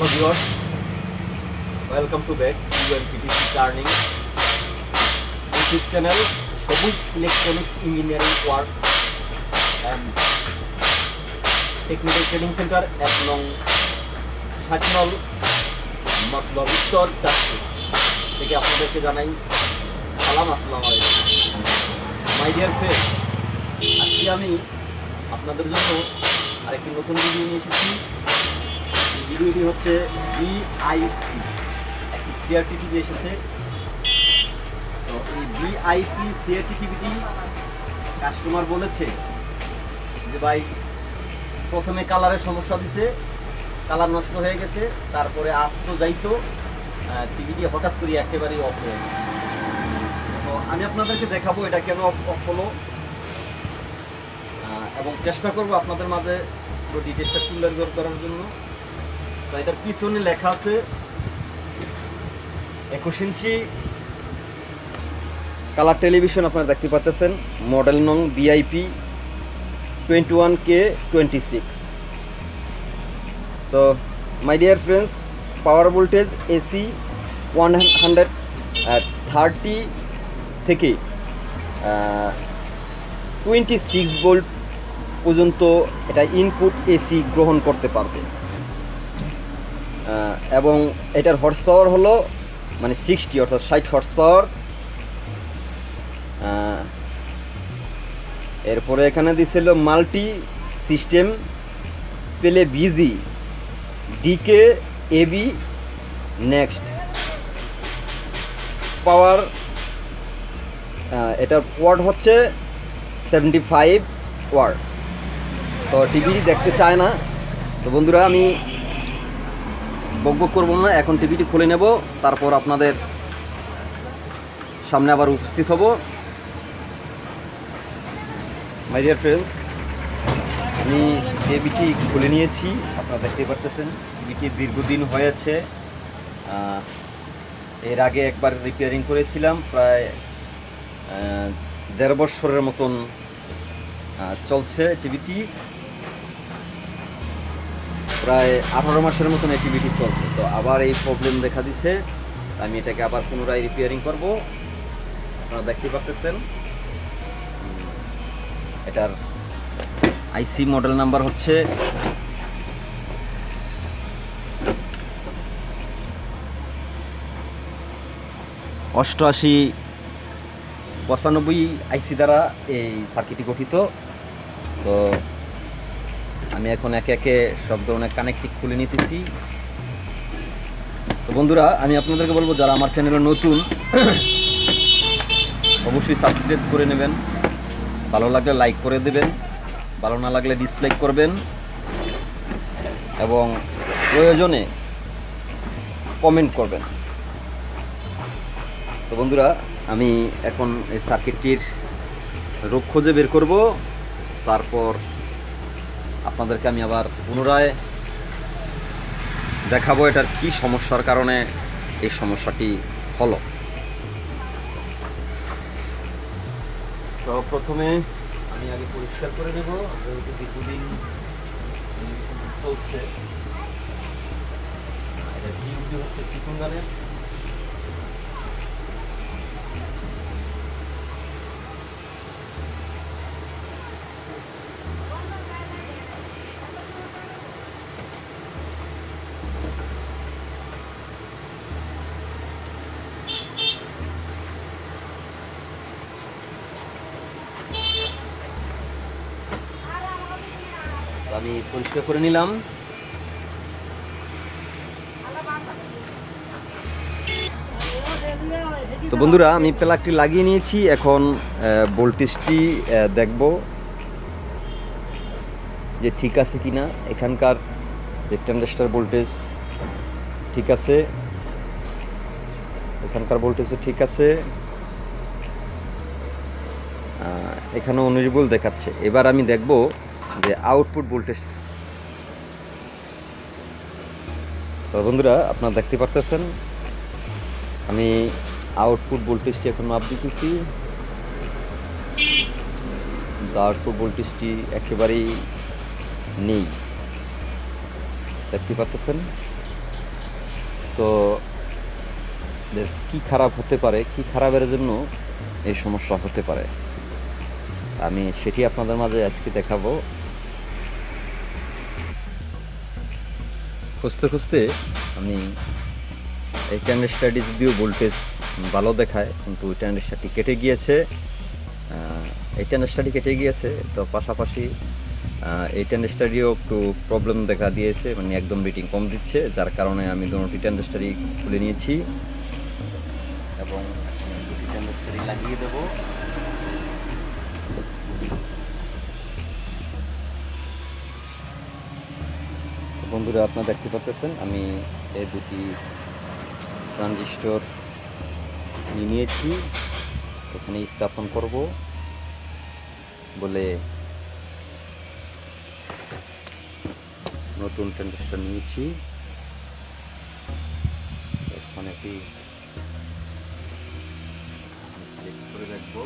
Hello viewers, welcome to back. UNPTC Turning YouTube channel Sabuj electronics engineering work and technical training centre এক নং সাতনল মতলব উত্তর চারটি থেকে আপনাদেরকে জানাই সালাম আসসালাম আলাইকুম মাই ডিয়ার ফ্রেন্ড আজকে আমি আপনাদের জন্য আরেকটি নতুন ভিডিও নিয়ে এসেছি। ভিডিওটি হচ্ছে বিআইপি একটি সিআরটি টিভি এসেছে। তো এই বিআইপি সিআরটি টিভিটি কাস্টমার বলেছে যে, ভাই, প্রথমে কালারের সমস্যা দিছে, কালার নষ্ট হয়ে গেছে, তারপরে আসতো যাইতো টিভিটি হঠাৎ করে একেবারেই অফ হয়ে তো আমি আপনাদেরকে দেখাবো এটা কেন অফ হলো। এবং চেষ্টা করব আপনাদের মাঝে পুরো ডিটেলসটা তুলে বের করার জন্য। তো এটার পিছনে লেখা আছে একুশ ইঞ্চি। কালার টেলিভিশন আপনারা দেখতে পাচ্ছেন, মডেল নং BIP twenty one K twenty six তো my dear friends power voltage AC one hundred thirty থেকে টোয়েন্টি সিক্স ভোল্ট পর্যন্ত এটা ইনপুট এসি গ্রহণ করতে পারবে। এবং এটার হর্স পাওয়ার হলো মানে সিক্সটি অর্থাৎ ষাট হর্স পাওয়ার এরপরে এখানে দিছিল মাল্টি সিস্টেম পেলে busy decay AB next power এটার ওয়ার্ড হচ্ছে সেভেন্টি ফাইভ ওয়ার্ড তো টিভি দেখতে চায় না। তো বন্ধুরা, আমি বকবক করব না, এখন টিভিটি খুলে নেব, তারপর আপনাদের সামনে আবার উপস্থিত হব। মাই ডিয়ার ফ্রেন্ডস আমি টিভিটি খুলে নিয়েছি, আপনারা দেখতে পাচ্ছেন টিভিটি দীর্ঘদিন হয়েছে এর আগে একবার রিপেয়ারিং করেছিলাম, প্রায় দেড় বছরের মতন চলছে টিভিটি। প্রায় আঠারো মাসের মতন অ্যাক্টিভিটি চলছে। তো আবার এই প্রবলেম দেখা দিছে। আমি এটাকে আবার পুনরায় রিপেয়ারিং করব। আপনারা দেখতে পাচ্ছেন এটার আইসি মডেল নাম্বার হচ্ছে অষ্টআশি পঁচানব্বই আইসি দ্বারা এই সার্কিটটি গঠিত। তো আমি এখন একে একে সব ধরনের কানেক্টিভ খুলে নিতেছি। তো বন্ধুরা, আমি আপনাদেরকে বলব, যারা আমার চ্যানেলে নতুন, অবশ্যই সাবস্ক্রাইব করে নেবেন। ভালো লাগলে লাইক করে দেবেন, ভালো না লাগলে ডিসলাইক করবেন। এবং প্রয়োজনে কমেন্ট করবেন। তো বন্ধুরা, আমি এখন এই সার্কিটটির রোগ খুঁজে বের করব। তারপর আপনাদেরকে আমি আবার পুনরায় দেখাবো এটার কি সমস্যার কারণে এই সমস্যাটি হলো। তো প্রথমে আমি আগে পরিষ্কার করে নেব। যেহেতু দীর্ঘদিন চলছে, এটা হচ্ছে? চিকুন গানের আমি পরিষ্কার করে নিলাম। তো বন্ধুরা, আমি প্লাগটি লাগিয়ে নিয়েছি। এখন ভোল্টেজটি দেখব যে ঠিক আছে কিনা। এখানকার যে ভোল্টেজ ঠিক আছে। এখানকার ভোল্টেজও ঠিক আছে। এখানে উনিশ দেখাচ্ছে। এবার আমি দেখব যে আউটপুট ভোল্টেজ তো বন্ধুরা, আপনারা দেখতে পারতেছেন, আমি আউটপুট ভোল্টেজটি এখন মাপ দিতেছি। আউটপুট ভোল্টেজটি একেবারেই নেই। দেখতে পাচ্ছেন তো কি খারাপ হতে পারে, কি খারাপের জন্য এই সমস্যা হতে পারে? আমি সেটি আপনাদের মাঝে আজকে দেখাবো। খুঁজতে খুঁজতে আমি এই ট্যান্ডেস্টারটি যদিও ভোল্টেজ ভালো দেখায়, কিন্তু ওই ট্যান্ডেস্টারটি কেটে গিয়েছে। এই ট্যান্ডেস্টারটি কেটে গিয়েছে, তো পাশাপাশি এই ট্যান্ডেস্টারিও একটু প্রবলেম দেখা দিয়েছে মানে একদম রেটিং কম দিচ্ছে, যার কারণে আমি দুটি ট্যান্ডেস্টারি খুলে নিয়েছি। এবং দুটি ট্যান্ডেস্টারি লাগিয়ে দেবো। বন্ধুরা, আপনারা দেখতে পাচ্ছেন, আমি এই দুটি ট্রানজিস্টর নিয়ে নিয়েছি। এখানে স্থাপন করব বলে নতুন ট্রানজিস্টর নিয়েছি। এখন এটি সিলেক্ট করে রাখব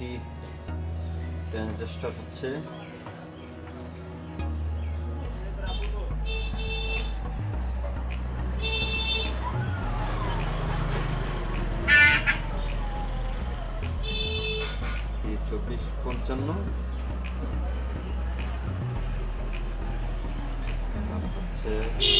এই দুটি ট্রানজিস্টর হচ্ছে। চব্বিশ পঞ্চান্ন। হচ্ছে।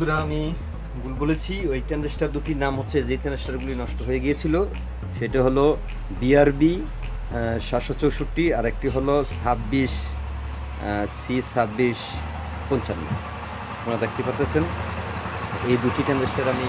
বন্ধুরা, আমি ভুল বলেছি। ওই ট্যান্ডেস্টার দুটির নাম হচ্ছে, যে ট্যান্ডেস্টারগুলি নষ্ট হয়ে গিয়েছিল, সেটা হলো বিআরবি সাতশো চৌষট্টি, আর একটি হলো ছাব্বিশ সি ছাব্বিশ পঞ্চান্ন। আপনারা দেখতে পাচ্ছেন এই দুটি ট্যান্ডেস্টার আমি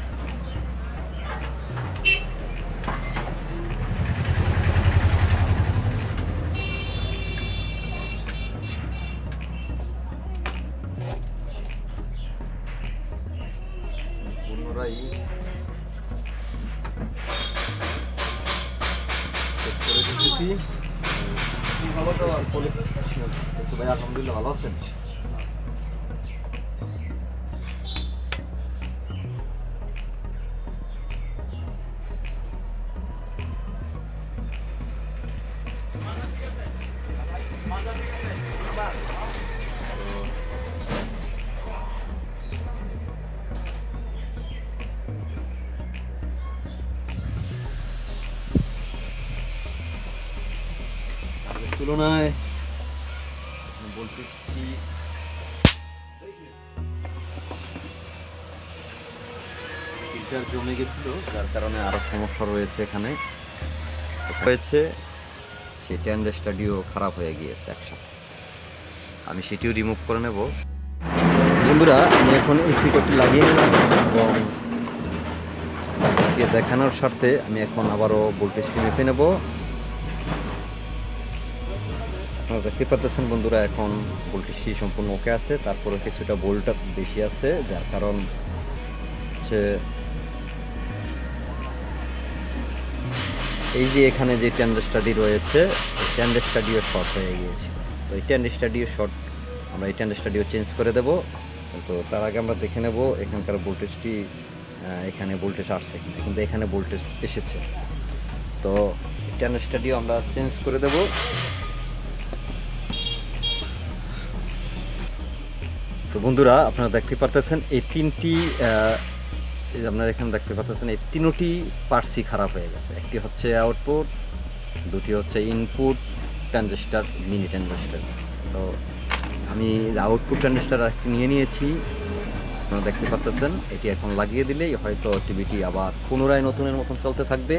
তো ভাই আলহামদুলিল্লাহ ভালো আছেন কারণে আরও সমস্যা রয়েছে এখানে। হয়েছে সেই ট্যান্ডেস্টাডিও খারাপ হয়ে গিয়েছে একসাথে। আমি সেটিও রিমুভ করে নেব। বন্ধুরা, আমি এখন এসি কোটি লাগিয়ে নিলাম এবং দেখানোর স্বার্থে আমি এখন আবারও ভোল্টেজটি মেপে নেব। আপনারা দেখতে পাচ্ছেন বন্ধুরা, এখন ভোল্টেজটি সম্পূর্ণ ওকে আছে। তারপরে কিছুটা ভোল্টটা বেশি আছে, যার কারণ হচ্ছে এই যে এখানে যে ট্যান্ড স্টাডি রয়েছে ট্যান্ড স্টাডিও শর্ট হয়ে গিয়েছে। তো এই ট্যান্ড স্টাডিও শর্ট আমরা এই ট্যান্ড স্টাডিও চেঞ্জ করে দেব। তো তার আগে আমরা দেখে নেব এখানকার ভোল্টেজটি এখানে ভোল্টেজ আসছে কিনা। কিন্তু এখানে ভোল্টেজ এসেছে। তো ট্যান্ড স্টাডিও আমরা চেঞ্জ করে দেব। তো বন্ধুরা, আপনারা দেখতে পারতেছেন, এই তিনটি এই যে আপনারা এখানে দেখতে পাচ্ছেন, এই তিনটি পার্সি খারাপ হয়ে গেছে। একটি হচ্ছে আউটপুট দুটি হচ্ছে ইনপুট ট্রানজিস্টার মিনি ট্রানজিস্টার তো আমি আউটপুট ট্রানজিস্টার একটি নিয়ে নিয়েছি। আপনারা দেখতে পাচ্ছেন, এটি এখন লাগিয়ে দিলেই হয়তো টিভিটি আবার পুনরায় নতুনের মতন চলতে থাকবে।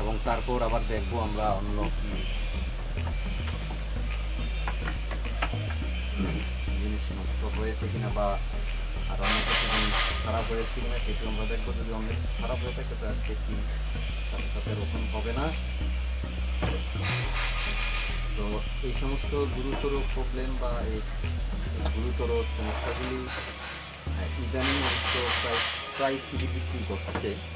এবং তারপর আবার দেখব আমরা অন্য জিনিস নষ্ট হয়েছে কিনা বা আর অনেক জিনিস খারাপ হয়েছে কিনা সেটি আমরা দেখব। যদি অনেক খারাপ হয়ে থাকে তার সেটি সাথে সাথে রোপণ হবে না? তো এই সমস্ত গুরুতর প্রবলেম বা এই গুরুতর সমস্যাগুলি ইদানিং অবশ্য প্রায় প্রায় সিডি বিক্রি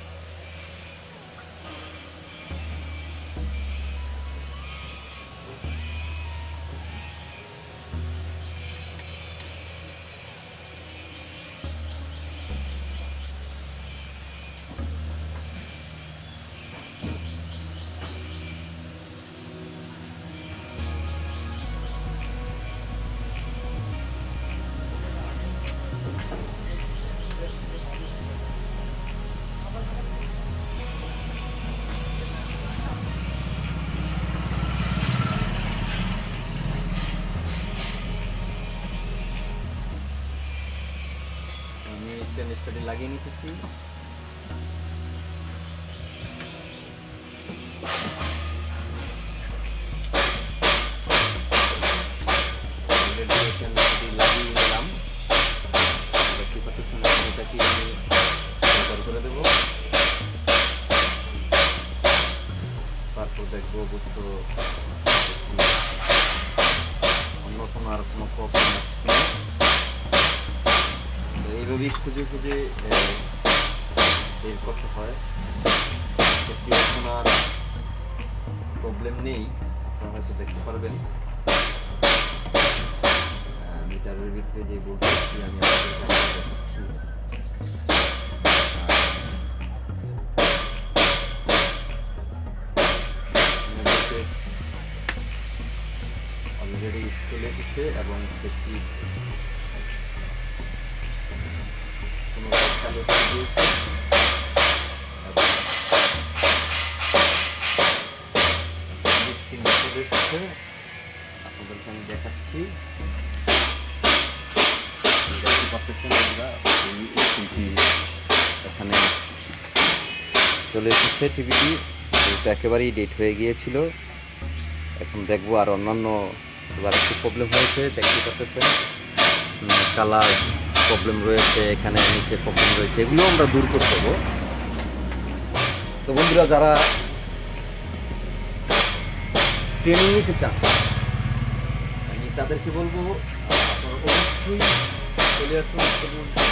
বুঝতে অন্য কোনো আর কোনো প্রবলেম। তো এইভাবেই খুঁজে খুঁজে বের করতে হয়। সত্যি এখন আর প্রবলেম নেই। আপনারা হয়তো দেখতে পারবেন। মিটারের ভিতরে যে ভোল্টেজটি আমি আপনাদের দেখাচ্ছি চলে এসেছে এবং সেটি আপনাদেরকে আমি দেখাচ্ছি। এখানে চলে এসেছে টিভিটি। একেবারেই ডেট হয়ে গিয়েছিল। এখন দেখব আর অন্যান্য এবার একটু প্রবলেম হয়েছে, দেখতে পাচ্ছেন। কালার প্রবলেম রয়েছে, এখানে নিচে প্রবলেম রয়েছে, এগুলো আমরা দূর করে দেবো। তো বন্ধুরা, যারা ট্রেনিং নিতে চান, আমি তাদেরকে বলব, আপনারা অবশ্যই চলে আসুন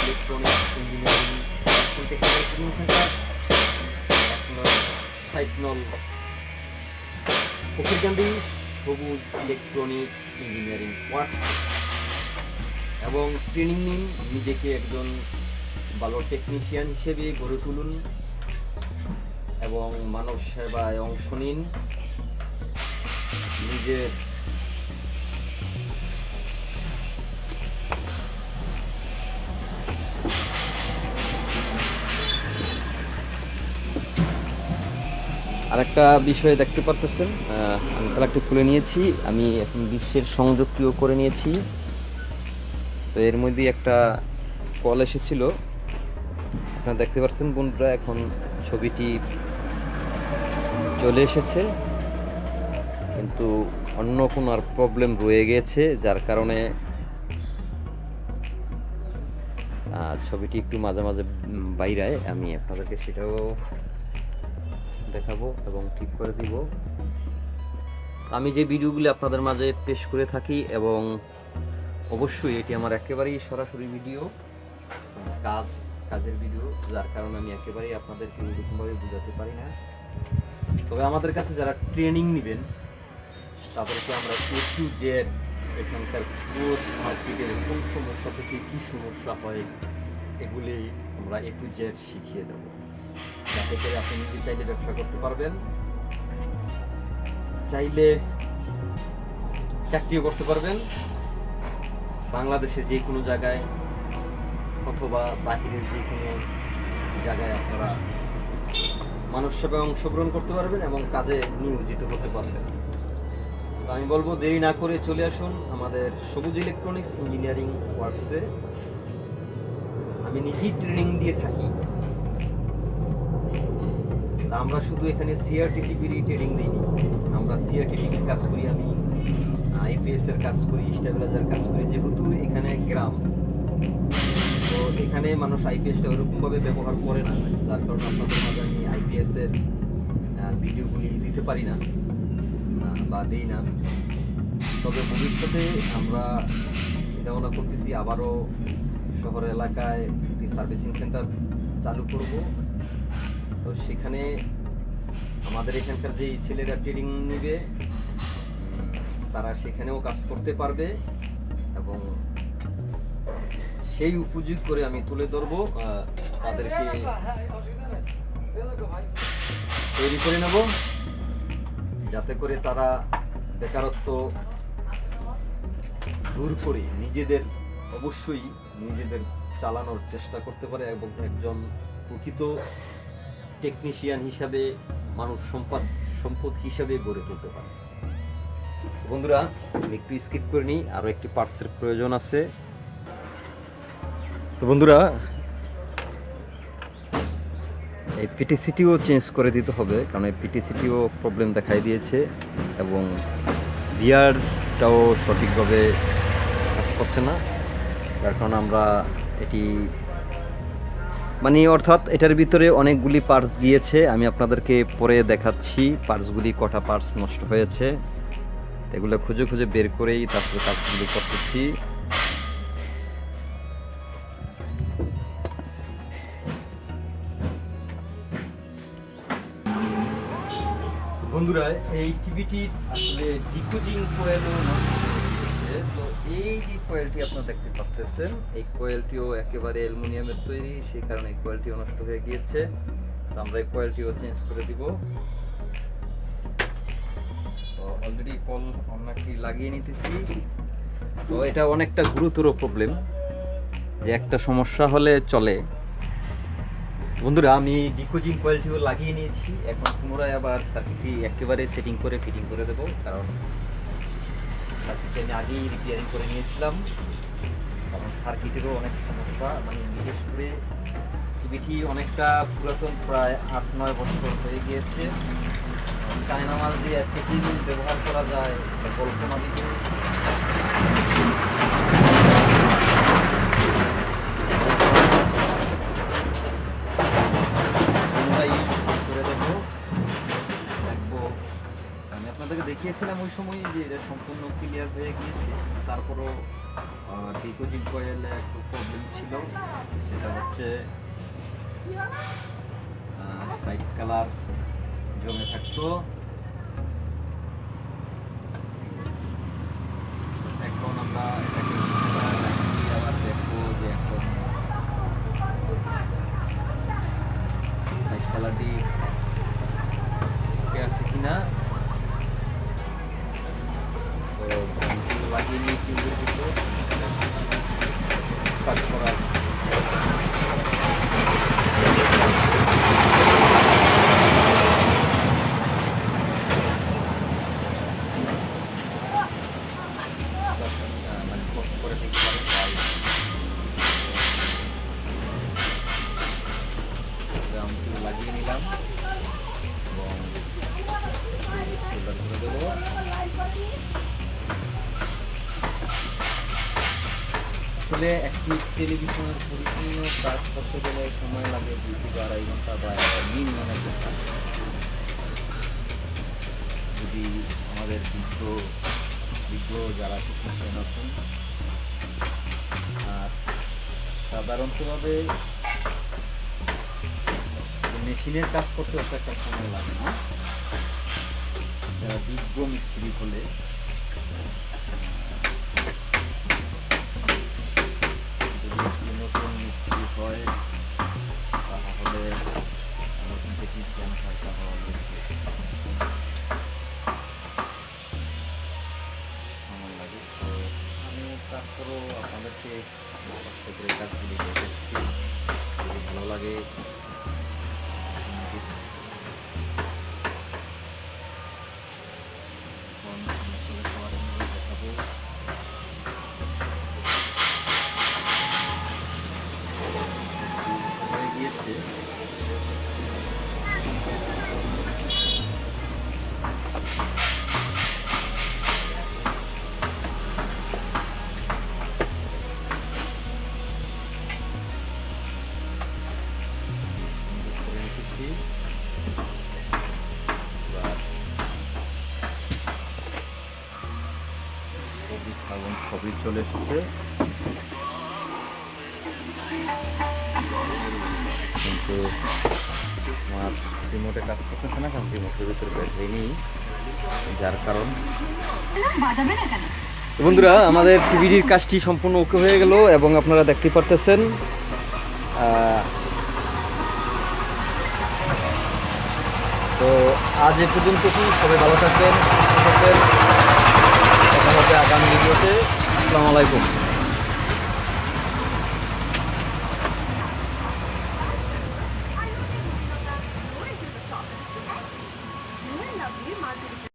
electronic engineering training centre Fakirkandi Sabuj electronic engineering work এবং ট্রেনিং নিন, নিজেকে একজন ভালো টেকনিশিয়ান হিসেবে গড়ে তুলুন এবং মানব সেবায় অংশ নিন। নিজের আরেকটা বিষয় দেখতে পারতেছেন আমি প্লাগটি খুলে নিয়েছি। আমি এখন বিশ্বের সংযোগটিও করে নিয়েছি। তো এর মধ্যে একটা কল এসেছিল। আপনারা দেখতে পাচ্ছেন বন্ধুরা, এখন ছবিটি চলে এসেছে। কিন্তু অন্য কোনো আর প্রবলেম রয়ে গেছে, যার কারণে ছবিটি একটু মাঝে মাঝে বাইরায় আমি আপনাদেরকে সেটাও দেখাবো এবং ঠিক করে দিব। আমি যে ভিডিওগুলি আপনাদের মাঝে পেশ করে থাকি এবং অবশ্যই এটি আমার একেবারেই সরাসরি ভিডিও, কাজ, কাজের ভিডিও, যার কারণে আমি একেবারেই আপনাদেরকে ওইরকমভাবে বোঝাতে পারি না। তবে আমাদের কাছে যারা ট্রেনিং নেবেন, তাদেরকে আমরা এ টু জেড এখানকার পুরো মার্কেটের কোন সমস্যা থেকে কী সমস্যা হয়, এগুলি আমরা এ টু জেড শিখিয়ে দেবো। যাতে করে আপনি নিজে চাইলে ব্যবসা করতে পারবেন। চাইলে চাকরিও করতে পারবেন। বাংলাদেশে যে কোনো জায়গায় অথবা বাহিরের যে কোনো জায়গায় আপনারা মানুষ সেবায় অংশগ্রহণ করতে পারবেন এবং কাজে নিয়োজিত হতে পারবেন। আমি বলব, দেরি না করে চলে আসুন আমাদের সবুজ ইলেকট্রনিক্স ইঞ্জিনিয়ারিং ওয়ার্কসে। আমি নিজেই ট্রেনিং দিয়ে থাকি। আমরা শুধু এখানে সিআরটিটিপির ট্রেনিং দিইনি আমরা সিআরটিটিপির কাজ করি আমি আইপিএস এর কাজ করি স্টেবিলাইজার কাজ করি যেহেতু এখানে গ্রাম। তো এখানে মানুষ আইপিএসটা ওরকমভাবে ব্যবহার করে না যার কারণে আপনাদের মাঝে আমি আইপিএস এর আহ, ভিডিওগুলি দিতে পারি না বা দিই না তবে ভবিষ্যতে আমরা চিন্তা ভাবনা করতেছি আবারও শহর এলাকায় একটি সার্ভিসিং সেন্টার চালু করব। তো সেখানে আমাদের এখানকার যে ছেলেরা ট্রেনিং নেবে, তারা সেখানেও কাজ করতে পারবে এবং সেই উপযোগ করে আমি তুলে ধরবো তাদেরকে তৈরি করে নেব, যাতে করে তারা বেকারত্ব দূর করে নিজেদের, অবশ্যই নিজেদের চালানোর চেষ্টা করতে পারে এবং একজন প্রকৃত টেকনিশিয়ান হিসাবে, মানব সম্পদ সম্পদ হিসাবে গড়ে তুলতে পারে। বন্ধুরা একটু স্কিপ করে নিই আরও একটি পার্টসের প্রয়োজন আছে। তো বন্ধুরা, এই পিটিসিটিও চেঞ্জ করে দিতে হবে, কারণ এই পিটিসিটিও প্রবলেম দেখাই দিয়েছে, এবং বিয়ারটাও সঠিকভাবে কাজ করছে না। যার কারণে আমরা এটি মানে অর্থাৎ এটার ভিতরে অনেকগুলি পার্টস গিয়েছে, আমি আপনাদেরকে পরে দেখাচ্ছি। পার্টসগুলি কটা পার্টস নষ্ট হয়েছে, এগুলো খুঁজে খুঁজে বের করেই তারপরে কাজগুলি করতেছি। বন্ধুরা, এই টিভিটি আসলে ডিকোডিং কোয়েল তো এই যে কোয়েলটি আপনারা দেখতে পাচ্ছেন এই কোয়েলটিও একেবারে অ্যালুমিনিয়ামের তৈরি, সেই কারণে এই কোয়েলটিও নষ্ট হয়ে গিয়েছে। আমরা এই কোয়েলটিও চেঞ্জ করে দিব। তো অলরেডি কল অন্যটি লাগিয়ে নিতেছি। তো এটা অনেকটা গুরুতর প্রবলেম যে একটা সমস্যা হলে চলে। বন্ধুরা, আমি ডিকোজিং কোয়ালিটিও লাগিয়ে নিয়েছি, এখন পুনরায় আবার সার্কিটটি একেবারে সেটিং করে ফিটিং করে দেবো, কারণ সার্কিটটি আমি আগেই রিপেয়ারিং করে নিয়েছিলাম। কারণ সার্কিটেরও অনেক সমস্যা মানে বিশেষ করে টিভিটি অনেকটা পুরাতন, প্রায় আট, নয় বছর হয়ে গিয়েছে। চায়না মাল দিয়ে এত দিন ব্যবহার করা যায় কল্পনা দিতে আপনাদেরকে ওই সময় যে এটা সম্পূর্ণ ক্লিয়ার হয়ে গিয়েছে। তারপরও ডিকোজিং কয়েলে একটু প্রবলেম ছিল। সেটা হচ্ছে সাইড কালার জমে থাকতো। এখন আমরা দেখব যে আছে কিনা। তো আমি লাগিয়ে নিয়ে টিউবের ভিতর আমাদের বিজ্ঞ বিজ্ঞ যারা টেকনিশিয়ান আছেন আর সাধারণতভাবে মেশিনের কাজ করতে অত একটা সময় লাগে না। যারা বিজ্ঞ মিস্ত্রি হলে নতুন মিস্ত্রি হয়, তাহলে নতুন টেকনিশিয়ান হয় যদি চলে এসেছে। কিন্তু আমার রিমোটে কাজ করতেছে না, কারণ রিমোটের ভিতরে ব্যাটারি নেই। যার কারণ বন্ধুরা, আমাদের টিভির কাজটি সম্পূর্ণ ওকে হয়ে গেল এবং আপনারা দেখতে পারতেছেন তো আজ এ পর্যন্ত কি সবাই ভালো থাকবেন থাকবেন। দেখা হবে আগামী ভিডিওতে। আসসালামু আলাইকুম।